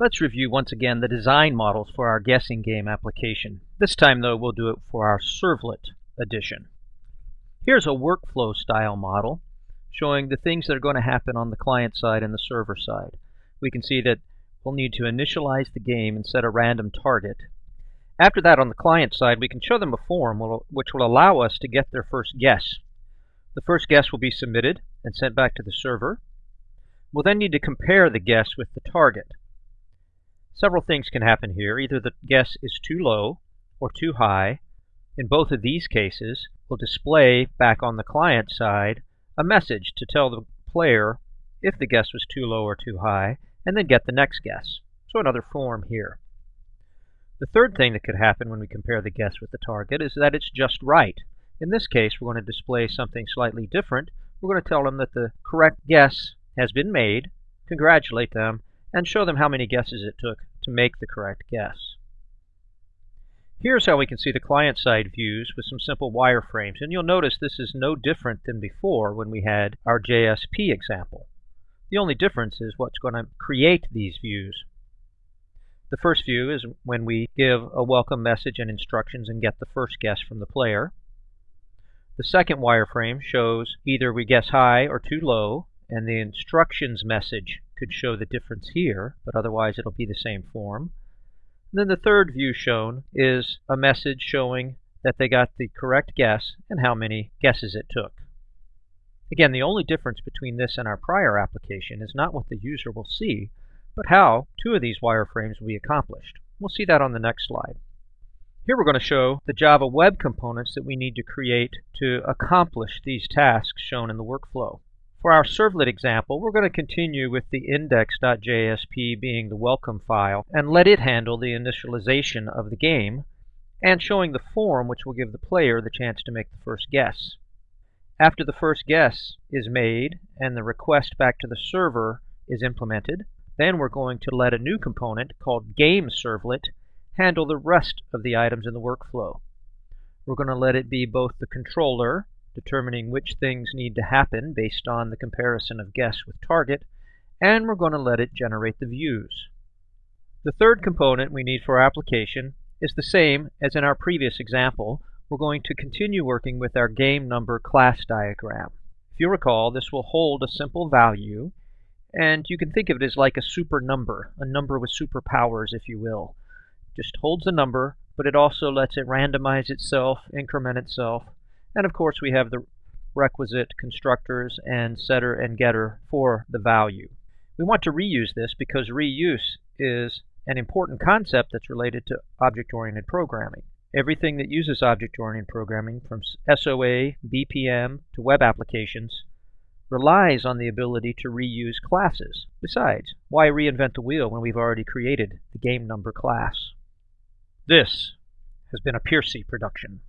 Let's review once again the design models for our guessing game application. This time though we'll do it for our servlet edition. Here's a workflow style model showing the things that are going to happen on the client side and the server side. We can see that we'll need to initialize the game and set a random target. After that on the client side we can show them a form which will allow us to get their first guess. The first guess will be submitted and sent back to the server. We'll then need to compare the guess with the target. Several things can happen here. Either the guess is too low or too high. In both of these cases, we'll display back on the client side a message to tell the player if the guess was too low or too high, and then get the next guess. So another form here. The third thing that could happen when we compare the guess with the target is that it's just right. In this case, we're going to display something slightly different. We're going to tell them that the correct guess has been made, congratulate them, and show them how many guesses it took to make the correct guess. Here's how we can see the client-side views with some simple wireframes. And you'll notice this is no different than before when we had our JSP example. The only difference is what's going to create these views. The first view is when we give a welcome message and instructions and get the first guess from the player. The second wireframe shows either we guess high or too low, and the instructions message could show the difference here, but otherwise it'll be the same form. And then the third view shown is a message showing that they got the correct guess and how many guesses it took. Again, the only difference between this and our prior application is not what the user will see, but how two of these wireframes will be accomplished. We'll see that on the next slide. Here we're going to show the Java web components that we need to create to accomplish these tasks shown in the workflow. For our servlet example, we're going to continue with the index.jsp being the welcome file and let it handle the initialization of the game and showing the form which will give the player the chance to make the first guess. After the first guess is made and the request back to the server is implemented, then we're going to let a new component called GameServlet handle the rest of the items in the workflow. We're going to let it be both the controller determining which things need to happen based on the comparison of guess with target, and we're going to let it generate the views. The third component we need for our application is the same as in our previous example. We're going to continue working with our game number class diagram. If you recall, this will hold a simple value, and you can think of it as like a super number, a number with superpowers, if you will. Just holds a number, but it also lets it randomize itself, increment itself, and of course, we have the requisite constructors and setter and getter for the value. We want to reuse this because reuse is an important concept that's related to object-oriented programming. Everything that uses object-oriented programming, from SOA, BPM, to web applications, relies on the ability to reuse classes. Besides, why reinvent the wheel when we've already created the game number class? This has been a Piercy production.